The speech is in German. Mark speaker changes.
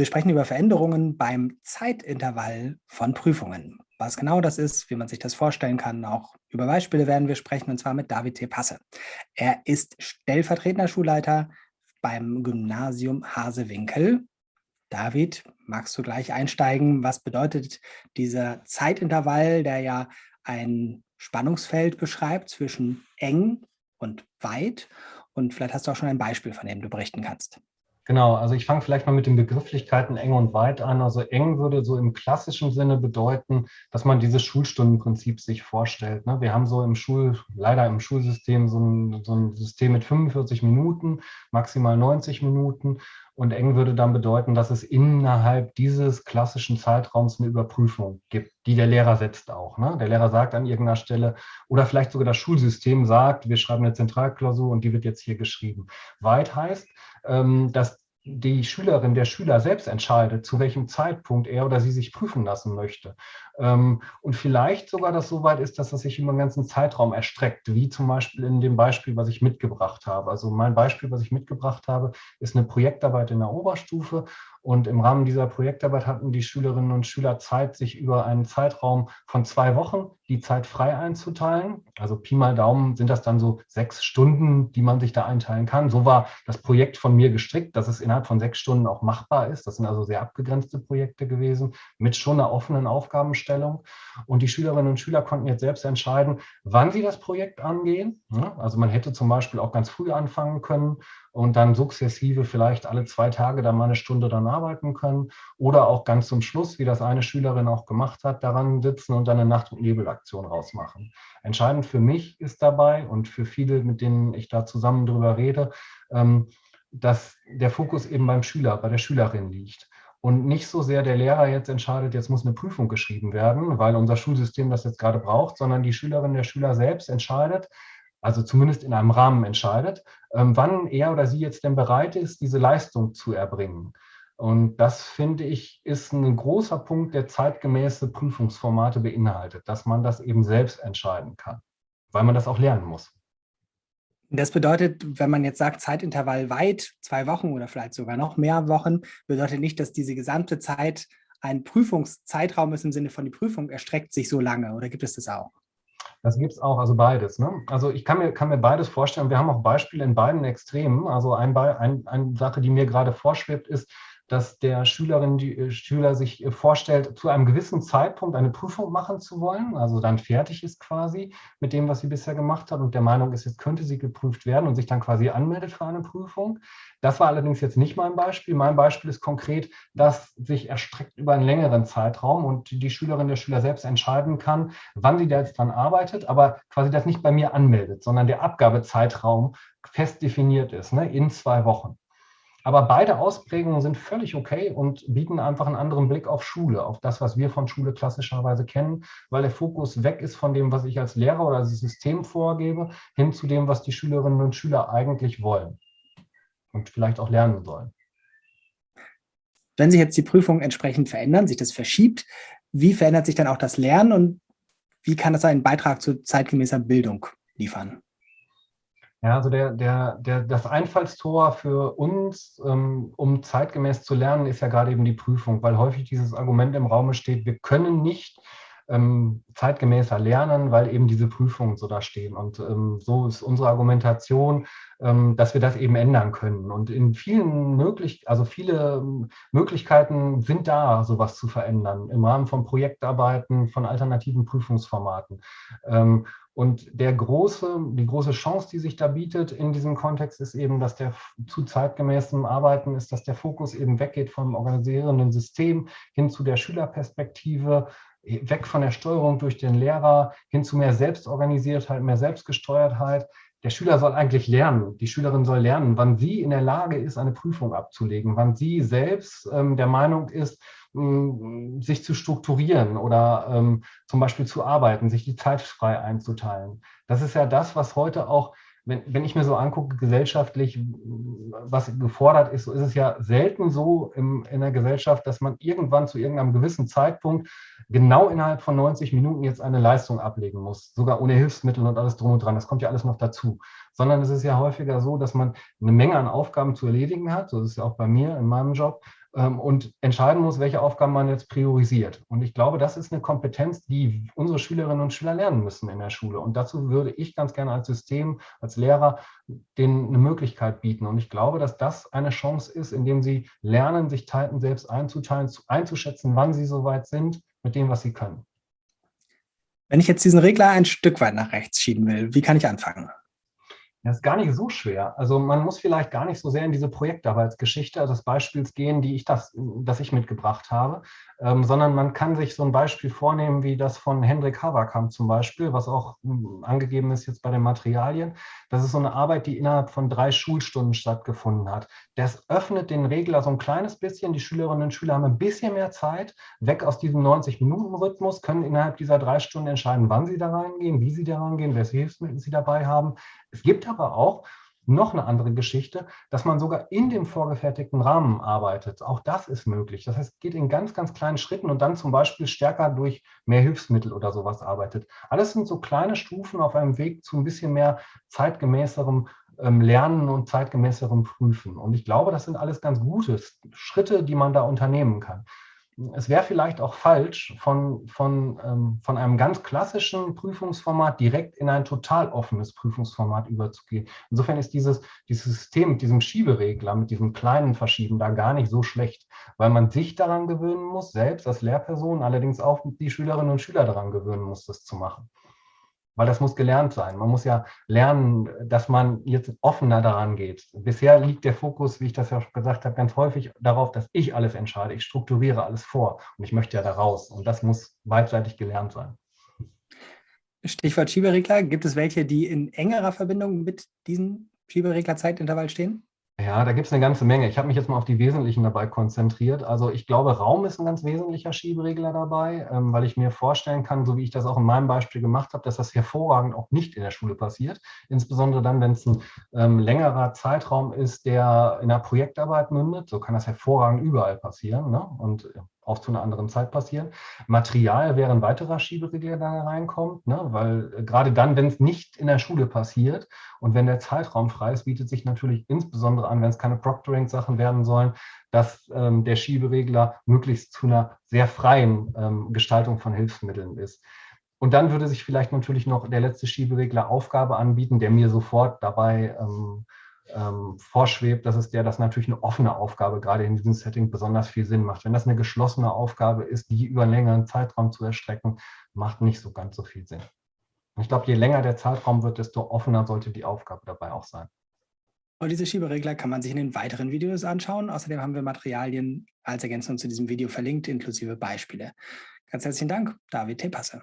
Speaker 1: Wir sprechen über Veränderungen beim Zeitintervall von Prüfungen. Was genau das ist, wie man sich das vorstellen kann, auch über Beispiele werden wir sprechen, und zwar mit David T. Passe. Er ist stellvertretender Schulleiter beim Gymnasium Hasewinkel. David, magst du gleich einsteigen? Was bedeutet dieser Zeitintervall, der ja ein Spannungsfeld beschreibt zwischen eng und weit? Und vielleicht hast du auch schon ein Beispiel, von dem du berichten kannst.
Speaker 2: Genau, also ich fange vielleicht mal mit den Begrifflichkeiten eng und weit an. Also eng würde so im klassischen Sinne bedeuten, dass man dieses Schulstundenprinzip sich vorstellt. Ne? Wir haben so im Schul, leider im Schulsystem so ein, so ein System mit 45 Minuten, maximal 90 Minuten. Und eng würde dann bedeuten, dass es innerhalb dieses klassischen Zeitraums eine Überprüfung gibt, die der Lehrer setzt auch. Ne? Der Lehrer sagt an irgendeiner Stelle oder vielleicht sogar das Schulsystem sagt, wir schreiben eine Zentralklausur und die wird jetzt hier geschrieben. Weit heißt, dass die Schülerin, der Schüler selbst entscheidet, zu welchem Zeitpunkt er oder sie sich prüfen lassen möchte. Ähm, und vielleicht sogar das so weit ist, dass das sich über einen ganzen Zeitraum erstreckt, wie zum Beispiel in dem Beispiel, was ich mitgebracht habe. Also mein Beispiel, was ich mitgebracht habe, ist eine Projektarbeit in der Oberstufe und im Rahmen dieser Projektarbeit hatten die Schülerinnen und Schüler Zeit, sich über einen Zeitraum von zwei Wochen die Zeit frei einzuteilen. Also Pi mal Daumen sind das dann so sechs Stunden, die man sich da einteilen kann. So war das Projekt von mir gestrickt, dass es innerhalb von sechs Stunden auch machbar ist. Das sind also sehr abgegrenzte Projekte gewesen mit schon einer offenen Aufgabenstellung. Und die Schülerinnen und Schüler konnten jetzt selbst entscheiden, wann sie das Projekt angehen. Also man hätte zum Beispiel auch ganz früh anfangen können und dann sukzessive vielleicht alle zwei Tage dann mal eine Stunde dann arbeiten können oder auch ganz zum Schluss, wie das eine Schülerin auch gemacht hat, daran sitzen und dann eine Nacht- und Nebelaktion rausmachen. Entscheidend für mich ist dabei und für viele, mit denen ich da zusammen drüber rede, ähm, dass der Fokus eben beim Schüler, bei der Schülerin liegt und nicht so sehr der Lehrer jetzt entscheidet, jetzt muss eine Prüfung geschrieben werden, weil unser Schulsystem das jetzt gerade braucht, sondern die Schülerin, der Schüler selbst entscheidet, also zumindest in einem Rahmen entscheidet, ähm, wann er oder sie jetzt denn bereit ist, diese Leistung zu erbringen. Und das, finde ich, ist ein großer Punkt, der zeitgemäße Prüfungsformate beinhaltet, dass man das eben selbst entscheiden kann, weil man das auch lernen muss.
Speaker 1: Das bedeutet, wenn man jetzt sagt, Zeitintervall weit, zwei Wochen oder vielleicht sogar noch mehr Wochen, bedeutet nicht, dass diese gesamte Zeit ein Prüfungszeitraum ist im Sinne von die Prüfung erstreckt sich so lange oder gibt es das auch?
Speaker 2: Das gibt es auch, also beides. Ne? Also ich kann mir, kann mir beides vorstellen. Wir haben auch Beispiele in beiden Extremen. Also ein, ein, eine Sache, die mir gerade vorschwebt, ist, dass der Schülerin, die äh, Schüler sich äh, vorstellt, zu einem gewissen Zeitpunkt eine Prüfung machen zu wollen, also dann fertig ist quasi mit dem, was sie bisher gemacht hat und der Meinung ist, jetzt könnte sie geprüft werden und sich dann quasi anmeldet für eine Prüfung. Das war allerdings jetzt nicht mein Beispiel. Mein Beispiel ist konkret, dass sich erstreckt über einen längeren Zeitraum und die Schülerin, der Schüler selbst entscheiden kann, wann sie da jetzt dran arbeitet, aber quasi das nicht bei mir anmeldet, sondern der Abgabezeitraum fest definiert ist, ne, in zwei Wochen. Aber beide Ausprägungen sind völlig okay und bieten einfach einen anderen Blick auf Schule, auf das, was wir von Schule klassischerweise kennen, weil der Fokus weg ist von dem, was ich als Lehrer oder als System vorgebe, hin zu dem, was die Schülerinnen und Schüler eigentlich wollen und vielleicht auch lernen sollen.
Speaker 1: Wenn sich jetzt die Prüfungen entsprechend verändern, sich das verschiebt, wie verändert sich dann auch das Lernen und wie kann das einen Beitrag zu zeitgemäßer Bildung liefern?
Speaker 2: Ja, also der, der, der, das Einfallstor für uns, ähm, um zeitgemäß zu lernen, ist ja gerade eben die Prüfung, weil häufig dieses Argument im Raum steht, wir können nicht ähm, zeitgemäßer lernen, weil eben diese Prüfungen so da stehen. Und ähm, so ist unsere Argumentation, ähm, dass wir das eben ändern können. Und in vielen möglich, also viele ähm, Möglichkeiten sind da, sowas zu verändern, im Rahmen von Projektarbeiten, von alternativen Prüfungsformaten. Ähm, und der große, die große Chance, die sich da bietet in diesem Kontext, ist eben, dass der zu zeitgemäßem Arbeiten ist, dass der Fokus eben weggeht vom organisierenden System hin zu der Schülerperspektive, weg von der Steuerung durch den Lehrer hin zu mehr Selbstorganisiertheit, mehr Selbstgesteuertheit. Der Schüler soll eigentlich lernen, die Schülerin soll lernen, wann sie in der Lage ist, eine Prüfung abzulegen, wann sie selbst ähm, der Meinung ist, sich zu strukturieren oder ähm, zum Beispiel zu arbeiten, sich die Zeit frei einzuteilen. Das ist ja das, was heute auch, wenn, wenn ich mir so angucke, gesellschaftlich, was gefordert ist, so ist es ja selten so im, in der Gesellschaft, dass man irgendwann zu irgendeinem gewissen Zeitpunkt genau innerhalb von 90 Minuten jetzt eine Leistung ablegen muss, sogar ohne Hilfsmittel und alles drum und dran. Das kommt ja alles noch dazu. Sondern es ist ja häufiger so, dass man eine Menge an Aufgaben zu erledigen hat, so ist es ja auch bei mir in meinem Job, und entscheiden muss, welche Aufgaben man jetzt priorisiert. Und ich glaube, das ist eine Kompetenz, die unsere Schülerinnen und Schüler lernen müssen in der Schule. Und dazu würde ich ganz gerne als System, als Lehrer denen eine Möglichkeit bieten. Und ich glaube, dass das eine Chance ist, indem sie lernen, sich Zeiten selbst einzuteilen, einzuschätzen, wann sie soweit sind mit dem, was sie können.
Speaker 1: Wenn ich jetzt diesen Regler ein Stück weit nach rechts schieben will, wie kann ich anfangen?
Speaker 2: Das ist gar nicht so schwer. Also man muss vielleicht gar nicht so sehr in diese Projektarbeitsgeschichte des Beispiels gehen, die ich das, das ich mitgebracht habe, ähm, sondern man kann sich so ein Beispiel vornehmen, wie das von Hendrik Haverkamp zum Beispiel, was auch hm, angegeben ist jetzt bei den Materialien. Das ist so eine Arbeit, die innerhalb von drei Schulstunden stattgefunden hat. Das öffnet den Regler so ein kleines bisschen. Die Schülerinnen und Schüler haben ein bisschen mehr Zeit, weg aus diesem 90-Minuten-Rhythmus, können innerhalb dieser drei Stunden entscheiden, wann sie da reingehen, wie sie da reingehen, welche Hilfsmittel sie dabei haben. Es gibt aber auch noch eine andere Geschichte, dass man sogar in dem vorgefertigten Rahmen arbeitet. Auch das ist möglich. Das heißt, geht in ganz, ganz kleinen Schritten und dann zum Beispiel stärker durch mehr Hilfsmittel oder sowas arbeitet. Alles sind so kleine Stufen auf einem Weg zu ein bisschen mehr zeitgemäßerem ähm, Lernen und zeitgemäßerem Prüfen. Und ich glaube, das sind alles ganz gute Schritte, die man da unternehmen kann es wäre vielleicht auch falsch, von, von, ähm, von einem ganz klassischen Prüfungsformat direkt in ein total offenes Prüfungsformat überzugehen. Insofern ist dieses, dieses System mit diesem Schieberegler, mit diesem kleinen Verschieben da gar nicht so schlecht, weil man sich daran gewöhnen muss, selbst als Lehrperson, allerdings auch die Schülerinnen und Schüler daran gewöhnen muss, das zu machen weil das muss gelernt sein. Man muss ja lernen, dass man jetzt offener daran geht. Bisher liegt der Fokus, wie ich das ja schon gesagt habe, ganz häufig darauf, dass ich alles entscheide. Ich strukturiere alles vor und ich möchte ja da raus. Und das muss beidseitig gelernt sein.
Speaker 1: Stichwort Schieberegler. Gibt es welche, die in engerer Verbindung mit diesem Schieberegler-Zeitintervall stehen?
Speaker 2: Ja, da gibt es eine ganze Menge. Ich habe mich jetzt mal auf die Wesentlichen dabei konzentriert. Also ich glaube, Raum ist ein ganz wesentlicher Schieberegler dabei, ähm, weil ich mir vorstellen kann, so wie ich das auch in meinem Beispiel gemacht habe, dass das hervorragend auch nicht in der Schule passiert. Insbesondere dann, wenn es ein ähm, längerer Zeitraum ist, der in einer Projektarbeit mündet. So kann das hervorragend überall passieren. Ne? Und auch zu einer anderen Zeit passieren. Material wäre ein weiterer Schieberegler, der da reinkommt, ne? weil äh, gerade dann, wenn es nicht in der Schule passiert und wenn der Zeitraum frei ist, bietet sich natürlich insbesondere an, wenn es keine Proctoring-Sachen werden sollen, dass ähm, der Schieberegler möglichst zu einer sehr freien ähm, Gestaltung von Hilfsmitteln ist. Und dann würde sich vielleicht natürlich noch der letzte Schieberegler Aufgabe anbieten, der mir sofort dabei ähm, ähm, vorschwebt, das ist der, dass natürlich eine offene Aufgabe gerade in diesem Setting besonders viel Sinn macht. Wenn das eine geschlossene Aufgabe ist, die über einen längeren Zeitraum zu erstrecken, macht nicht so ganz so viel Sinn. ich glaube, je länger der Zeitraum wird, desto offener sollte die Aufgabe dabei auch sein.
Speaker 1: Und diese Schieberegler kann man sich in den weiteren Videos anschauen. Außerdem haben wir Materialien als Ergänzung zu diesem Video verlinkt, inklusive Beispiele. Ganz herzlichen Dank, David Tepasse.